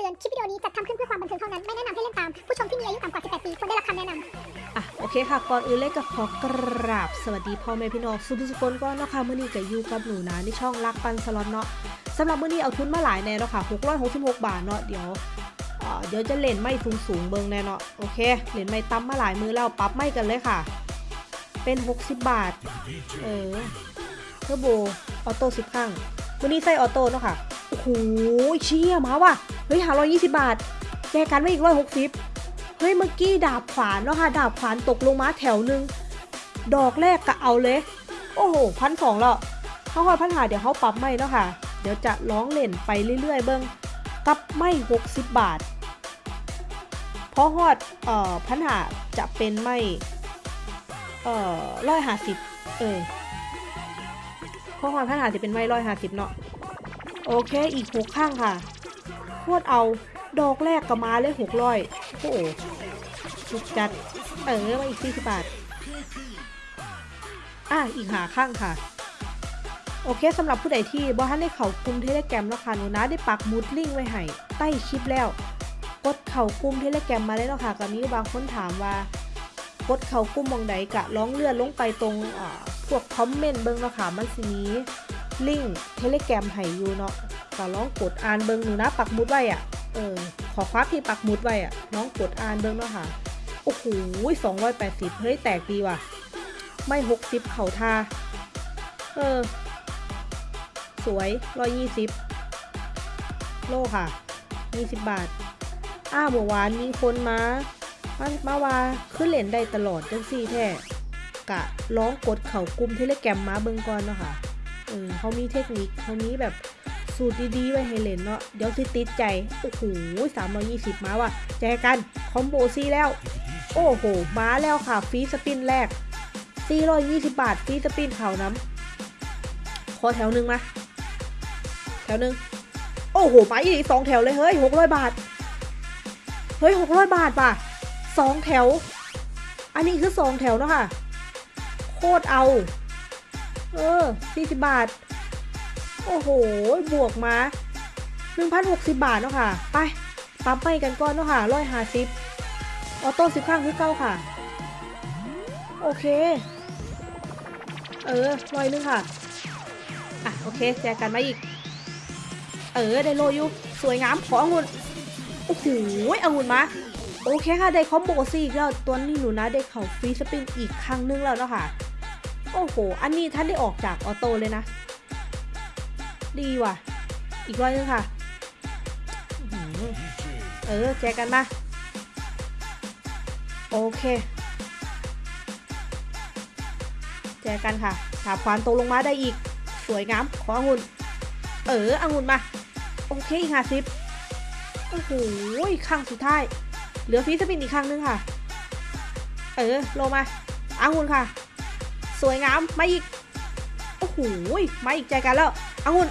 ตือน คลิปวิดีโอนี้จัดทำขึ้นเพื่อความบันเทิงเท่านั้น ไม่แนะนำให้เล่นตาม ผู้ชมที่มีอายุต่ำกว่า 18 ปีควรได้รับคำแนะนำอะโอเคค่ะ ก่อนอื่นเลยก็ขอกราบ สวัสดีพ่อแม่พี่น้องสุภสุคนก่อนเนาะค่ะมื่อนี้ก็อยู่กับหนูนะในช่องรักปันสล็อตเนาะสำหรับมื่อนี้เอาทุนมาหลายแน่เนาะค่ะ666 บาทเนาะเดี๋ยวเดี๋ยวจะเล่นไม่สูงสูงเบิงแน่เนาะโอเคเล่นไม่ต่ำมาหลายมือแล้วปรับไม่กันเลยค่ะ เป็น 60 บาท เออเทอร์โบออโต้สิบข้างวันนี้ใส่ออโต้เนาะค่ะ โอ้โหเชี่ยมาว่ะ ฮ้ยหาร้อยยี่สิบบาทแจกันไว้อีกร้อยหกสิบเฮ้ยเมื่อกี้ดาบขวานเนาะค่ะดาบขวานตกลงมาแถวหนึ่งดอกแรกก็เอาเลย โอ้โหพันสองแล้วเขาคอยพันหาเดี๋ยวเขาปรับไม่เนาะค่ะ เดี๋ยวจะร้องเล่นไปเรื่อยๆ เบิ้งกับไม่หกสิบบาทเพราะฮอดเอ่อพันหาจะเป็นไม่เอ่อร้อยห้าสิบเออเพราะฮอดพันหาจะเป็นไม่ร้อยห้าสิบเนาะโอเคอีกหกข้างค่ะ โคตรเอา ดอกแรกก็มาเลยหกร้อยโอ้โหถูกจัด เออมาอีกสี่สิบบาท อะ อีกหาข้างค่ะ โอเคสำหรับผู้ใดที่บ่ทันได้เข้ากลุ่มเทเลแกรมแล้วค่ะหนูนะได้ปักมุดลิงไว้ให้ใต้คลิปแล้ว กดเข้ากลุ่มเทเลแกรมมาเลยเนาะค่ะก็มีบางคนถามว่ากดเข้ากลุ่มมองใดกะร้องเลื่อนลงไปตรงพวกคอมเมนต์เบิ่งเนาะค่ะมันสิมีลิงเทเลแกรมให้อยู่เนาะ ก็ลองกดอ่านเบิ่งหนูนะปักหมุดไว้อะเออขอคว้าที่ปักหมุดไว้อะน้องกดอ่านเบิ้งเนาะค่ะโอ้โหสองร้อยแปดสิบเฮ้ยแตกดีว่ะ ไม่หกสิบเข่าทา เออ สวยร้อยยี่สิบโลค่ะยี่สิบบาท อ้าเมื่อวานมีคนมามามาว่าขึ้นเหรียญได้ตลอดจังซี่แท้กะร้องกดเข่ากลุ่ม Telegram มาเบิ่งก่อนเนาะค่ะเออเขามีเทคนิคเขามีแบบ สูตรดีๆไว้ให้เล่นเนาะเดี๋ยวสิติดใจ โอ้โหสามร้อยี่สิบมาว่ะแจกัน combo สี่แล้ว โอ้โห มาแล้วค่ะ free spin แรก420บาท free spin เข่าน้ำขอแถวหนึ่งมา แถวหนึ่งโอ้โหมาอีกสองแถวเลย เฮ้ย600บาท เฮ้ย600บาทป่ะสองแถว อันนี้คือสองแถวเนาะค่ะ โคตรเอา เออ40บาท โอ้โห บวกมา 1,060 บาทเนาะค่ะ ไปปั๊มไปกันก่อนเนาะค่ะร้อยห้าซิปออโต้สิบข้างคือเก้าค่ะ โอเค เออร้อยนึงค่ะ อะ โอเค แจกกันมาอีก เออ ได้โลอยู่สวยงาม ขอองุ่นโอ้โหองุ่นมาโอเคค่ะ ได้ combo สี่อีกแล้วตัวนี้หนูนะ ได้เข่า free spin อีกครั้งนึงแล้วเนาะค่ะ โอ้โห อันนี้ท่านได้ออกจาก auto เลยนะ ดีว่ะ อีกร้อยนึงค่ะ เออ แจกกันมาโอเค แจกกันค่ะถาบควานตกลงมาได้อีก สวยงาม ขอองุ่น เออองุ่นมา โอเคอีกห้าสิบโอ้โหข้างสุดท้าย เหลือฟีสปินอีกครั้งนึงค่ะ เออโลมาองุ่นค่ะ สวยงาม มาอีก โอ้โหมาอีกแจกันแล้วองุ่น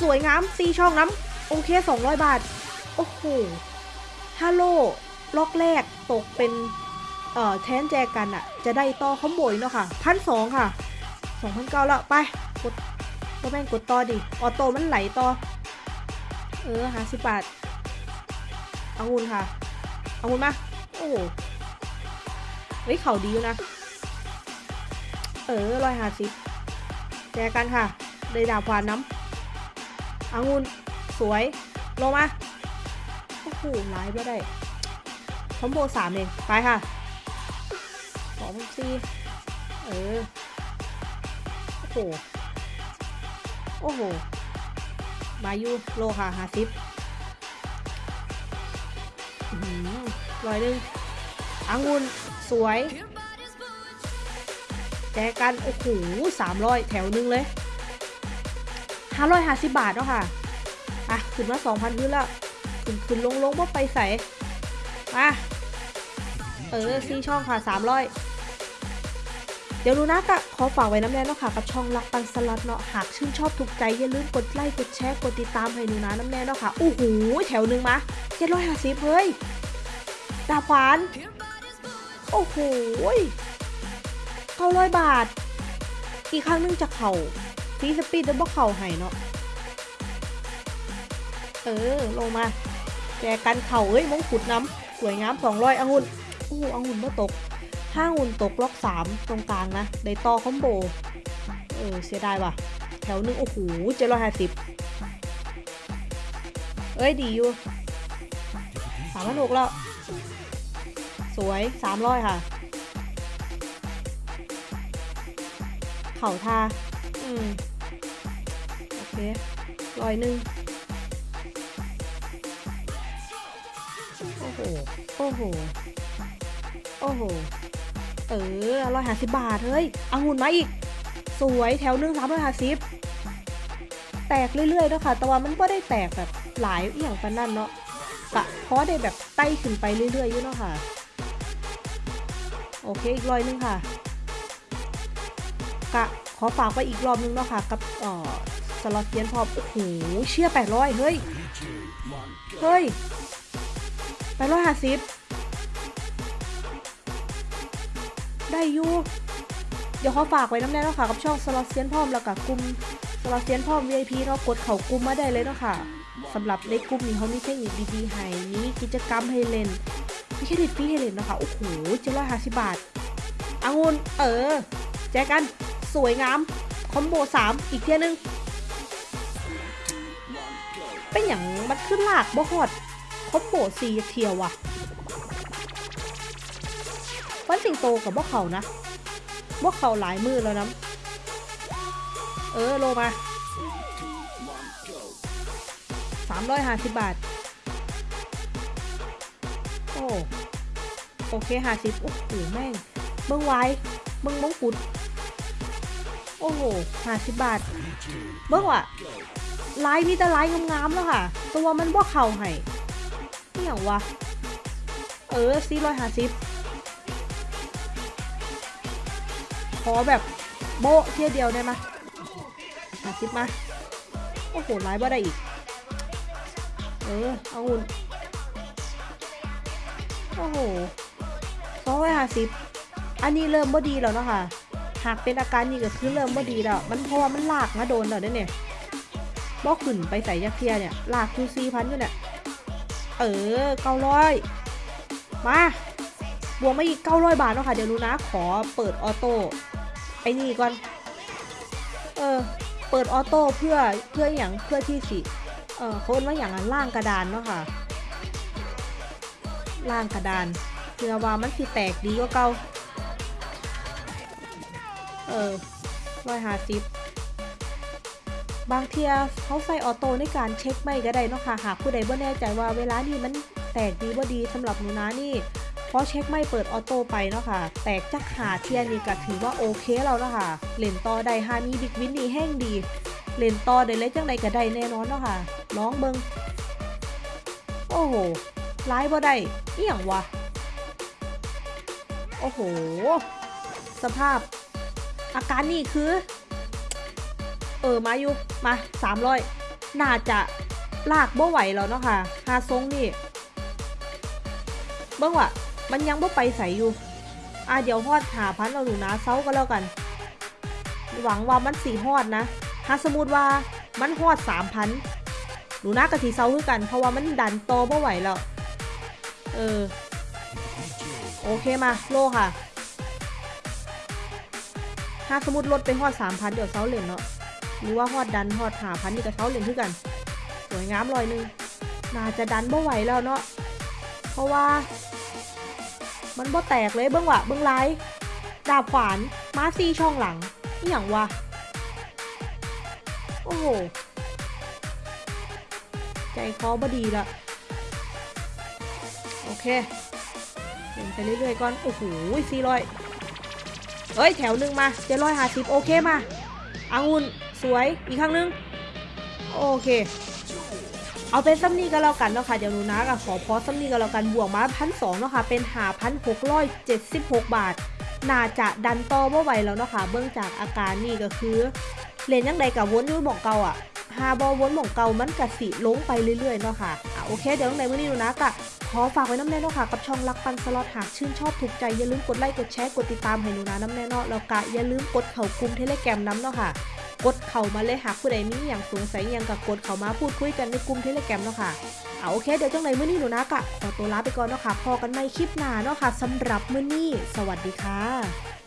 สวยงามซีช่องน้ำโอเค 200 บาท โอ้โหฮัลโหลล็อกแรกตกเป็น เอ่อแทนแจกันอะจะได้ต่อคอมโบยเนาะค่ะพันสองค่ะสองพันเก้าแล้วไป กดก็แม่งกดต่อดิ ออโต้มันไหลต่อ เออหาสิบบาทเอางุนค่ะเอางุนมา โอ้โหเฮ้ย เข่าดีอยู่นะ เออร้อยห้าสิบ แจกันค่ะได้ดาบควานน้ำองุ่นสวย ลงมา โอ้โหไลายไม่ได้คอมโบสามเอง ไปค่ะสองสี่เออ โอ้โห โอ้โห มายูโลค่ะหาซิปร้อยหนึ่งองุ่นสวย แจกัน โอ้โหสามร้อยแถวหนึงเลยห้าร้อยห้าสิบบาทเนาะค่ะ อะ ขึ้นมาสองพันขึ้นแล้ว ขึ้นขึ้นลงลงว่าไปใส่มาเออซีช่องค่ะสามร้อยเดี๋ยวดูนะกะขอฝากไว้น้ำแน่เนาะค่ะ กับช่องรักปันสลัดเนาะหากชื่นชอบถูกใจอย่าลืมกดไลค์กดแชร์กดติดตามให้หนูนะน้ำแน่เนาะค่ะโอ้โหแถวหนึ่งมาเจ็ดร้อยห้าสิบเฮ้ยดาบขวาน โอ้โห เก้าร้อยบาท อีกครั้งนึงจะเข่าฟีสปีดดับเบิลเข่าให้เนาะ เออ ลงมา แจกันเข่าเอ้ยมงกุฎน้ำสวยงามสองร้อยองุ่นโอ้โหองุ่นเมื่อตกห้าองุ่นตกล็อกสามตรงกลางนะได้ต่อคอมโบ เออ เสียดายว่ะ แถวหนึงโอ้โหเจ็ดร้อยห้าสิบเอ้ย ดีอยู่สามพันหกแล้ว สวยสามร้อยค่ะ เข่าทาอืมโอเคร้อยหนึ่งโอ้โห โอ้โห โอ้โห เออร้อยห้าสิบบาท เฮ้ยเอางุ่นมาอีก สวยแถวหนึ่งสามร้อยห้าสิบแตกเรื่อยๆเนาะค่ะ แต่ว่ามันก็ได้แตกแบบหลายอย่างปานนั่นเนาะกะเพราะได้แบบไต่ขึ้นไปเรื่อยๆอยู่เนาะค่ะ โอเค อีกร้อยหนึงค่ะ กะขอฝากไปอีกรอบนึงเนาะค่ะกับเอ่อสล็อตเทียนพอโอ้โหเชี่ยแปดร้อยเฮ้ย เฮ้ยแปดร้อยห้าสิบได้อยู่เดี๋ยวขอฝากไว้น้ำแน่เนาะค่ะกับช่องสล็อตเซียนพร้อมแล้วกับกลุ่มสล็อตเซียนพร้อม VIP เนาะกดเข้ากลุ่มมาได้เลยเนาะค่ะสำหรับในกลุ่มนี้เขามีเทคนิคดีๆให้มีกิจกรรมให้เล่นมีเครดิตฟรีให้เล่นเนาะคะโอ้โหเจ็ดร้อยห้าสิบบาทองุ่นเออแจกัน สวยงาม combo สามอีกเทียนึง เป็นอย่างมันขึ้นลากบ่ฮอด comboสี่เทียวว่ะวันสิงโตกับบ่เขานะบ่เขาหลายมือแล้วนะเออโลมาสามร้อยห้าสิบบาท โอ้โอเคห้าสิบโอ้โหแม่งเบิ้งไว้เบิ้งมงกุฎ โอ้โหห้าสิบบาท เบิ้งว่ะลายมีแต่ลายงามๆแล้วค่ะ ตัวมันบ่เข่าให้นี่อย่างวะ เออสี่ร้อยห้าสิบขอแบบโบเที่ยเดียวได้ไหมห้าสิบมา โอ้โหลายบ่ได้อีก เออเอาหุ่นโอ้โหสองร้อยห้าสิบอันนี้เริ่มบ่ดีแล้วเนาะค่ะ หากเป็นอาการนี้ก็คือเริ่มบ่ดีแล้ว มันเพราะว่ามันลากมาโดนแล้วเนี่ยบ่ขึ้นไปใส่ยักเทียเนี่ย ลากคือสี่พันอยู่เนี่ย เออเก้าร้อยมาบวกมาอีกเก้าร้อยบาทเนาะค่ะ เดี๋ยวหนูนะ ขอเปิดออโต้ไอ้นี่ก่อน เออ เปิดออโต้เพื่อเพื่ออย่างเพื่อที่สิ เออเขาเรียกว่าอย่างนั้นล่างกระดานเนาะค่ะล่างกระดานเพื่อว่ามันสิแตกดีกว่าเก่า เออร้อยห้าสิบบางเทียเขาใส่ auto ในการเช็คไม้ก็ได้เนาะค่ะหากผู้ใดบ่แน่ใจว่าเวลานี้มันแตกดีบ่ดีสำหรับหนูนะนี่เพราะเช็คไม้เปิด auto ไปเนาะค่ะแตกจักหาเทียนี่ก็ถือว่าโอเคแล้วเนาะค่ะเล่นต่อได้ฮามี big win นี่แห้งดีเล่นต่อได้เลยจังใดก็ได้แน่นอนเนาะค่ะน้องเบิงโอ้โหไลฟ์บ่ได้เอี่ยงวะโอ้โห สภาพ อาการนี่คือ เออมาอยู่มาสามร้อยน่าจะลากบ่ไหวแล้วเนาะค่ะฮาทรงนี่เบิ่งว่ะมันยังบ่ไปใส่อยู่อะเดี๋ยวฮอดหาพันเราดูนะเซาก็แล้วกัน หวังว่ามันสี่ฮอดนะถ้าสมมติว่ามันฮอดสามพันหนูน่ากะทีเซาคือกัน เพราะว่ามันดันโตบ่ไหวแล้ว เออ โอเคมา โลค่ะ ถ้าสมมติลดไปฮอดสามพันเดี๋ยวเซาเหรียญเนาะหรือว่าฮอดดันฮอดหาพันนี่กับเซาเหรียญคือกัน สวยงามลอยนึงน่าจะดันบ่ไหวแล้วเนาะเพราะว่า มันบ่แตกเลยเบื้องวะเบื้องไลท์ดาบขวานมาซีช่องหลังนี่อย่างวะโอ้โหใจคอบดีละโอเคเดินไปเรื่อยๆก่อน โอ้โหสี่ร้อย เฮ้ยแถวหนึ่งมาเจ็ดร้อยห้าสิบโอเคมาอางุ่นสวยอีกครั้งหนึง โอเค เอาเป็นซัมนี่ก็แล้วกันเนาะค่ะเดี๋ยวหนูนะก็ขอพอซัมนี่ก็แล้วกันบวกมาพันสองเนาะค่ะเป็นหาพันหกร้อยเจ็ดสิบหกบาท น่าจะดันต่อบ่ไหวแล้วเนาะค่ะเบื้องจากอาการนี่ก็คือเล่นยังใดกับวนยุ้ยบอกเก่าอะ หาบอวนหม่องเก่ามันกะสิลงไปเรื่อยๆเนาะค่ะอะโอเค เดี๋ยวในมื้อนี้หนูนะกะขอฝากไว้น้ำแน่เนาะค่ะ กับช่องรักปันสล็อตหากชื่นชอบถูกใจ อย่าลืมกดไลค์กดแชร์กดติดตามให้หนูนะน้ำแน่เนาะแล้วกะอย่าลืมกดเข้ากลุ่ม Telegram น้ำเนาะค่ะ กดเข้ามาเลยหากผู้ใดมีอย่างสงสัยอย่างก็กดเข้ามาพูดคุยกันในกลุ่ม Telegram เนาะค่ะเอาโอเคเดี๋ยวจังไหนมื้อนี้หนูนะกะขอตัวลาไปก่อนเนาะค่ะพบกันใหม่คลิปหน้าเนาะค่ะสำหรับมื้อนี้ สวัสดีค่ะ